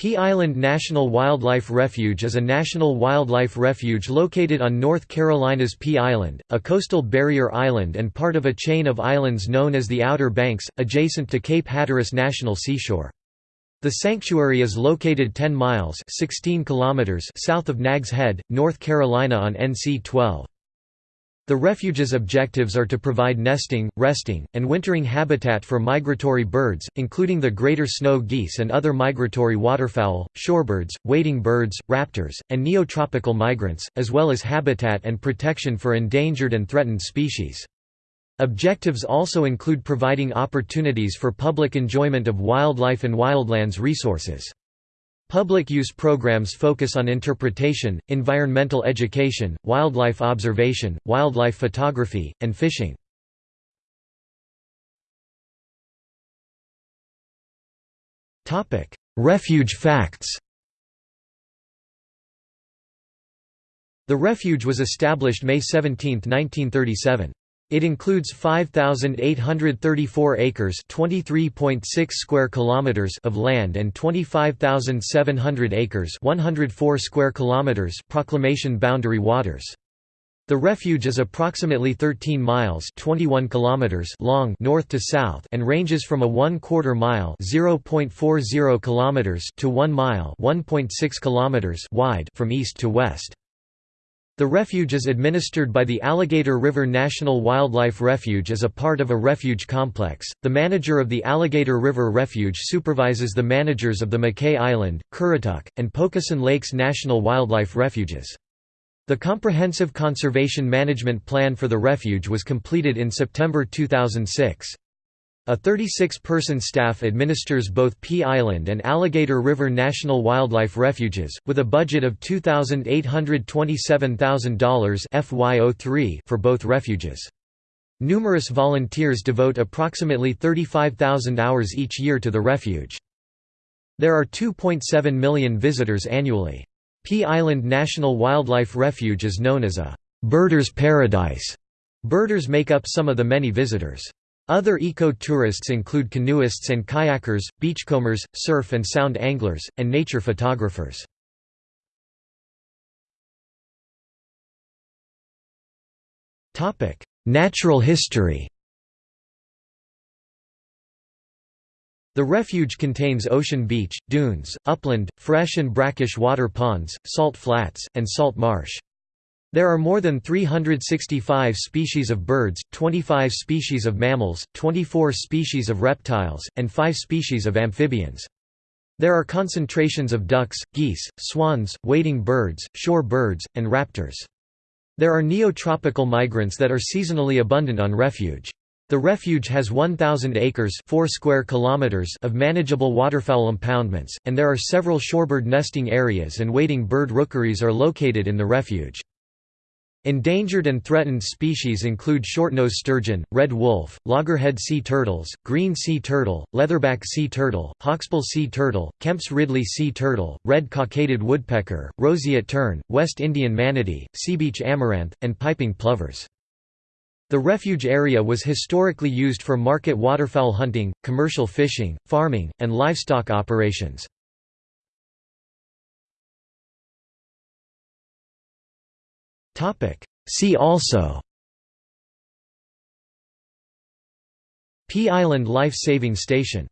Pea Island National Wildlife Refuge is a national wildlife refuge located on North Carolina's Pea Island, a coastal barrier island and part of a chain of islands known as the Outer Banks, adjacent to Cape Hatteras National Seashore. The sanctuary is located 10 miles 16 kilometers south of Nags Head, North Carolina on NC 12. The refuge's objectives are to provide nesting, resting, and wintering habitat for migratory birds, including the greater snow geese and other migratory waterfowl, shorebirds, wading birds, raptors, and neotropical migrants, as well as habitat and protection for endangered and threatened species. Objectives also include providing opportunities for public enjoyment of wildlife and wildlands resources. Public use programs focus on interpretation, environmental education, wildlife observation, wildlife photography, and fishing. Refuge facts The refuge was established May 17, 1937. It includes 5834 acres, 23.6 square kilometers of land and 25,700 acres, 104 square kilometers proclamation boundary waters. The refuge is approximately 13 miles 21 kilometers long north to south and ranges from a 1 quarter mile 0.40 kilometers to 1 mile 1.6 kilometers wide from east to west. The refuge is administered by the Alligator River National Wildlife Refuge as a part of a refuge complex. The manager of the Alligator River Refuge supervises the managers of the Mackay Island, Currituck, and Pocosin Lakes National Wildlife Refuges. The comprehensive conservation management plan for the refuge was completed in September 2006. A 36-person staff administers both Pea Island and Alligator River National Wildlife Refuges, with a budget of $2,827,000 for both refuges. Numerous volunteers devote approximately 35,000 hours each year to the refuge. There are 2.7 million visitors annually. Pea Island National Wildlife Refuge is known as a «birders' paradise». Birders make up some of the many visitors. Other eco-tourists include canoeists and kayakers, beachcombers, surf and sound anglers, and nature photographers. Natural history The refuge contains ocean beach, dunes, upland, fresh and brackish water ponds, salt flats, and salt marsh. There are more than 365 species of birds, 25 species of mammals, 24 species of reptiles, and 5 species of amphibians. There are concentrations of ducks, geese, swans, wading birds, shore birds, and raptors. There are neotropical migrants that are seasonally abundant on refuge. The refuge has 1,000 acres 4 square kilometers of manageable waterfowl impoundments, and there are several shorebird nesting areas and wading bird rookeries are located in the refuge. Endangered and threatened species include shortnose sturgeon, red wolf, loggerhead sea turtles, green sea turtle, leatherback sea turtle, hawksbill sea turtle, Kemp's Ridley sea turtle, red cockaded woodpecker, roseate tern, West Indian manatee, seabeach amaranth, and piping plovers. The refuge area was historically used for market waterfowl hunting, commercial fishing, farming, and livestock operations. See also. Pea Island Life Saving Station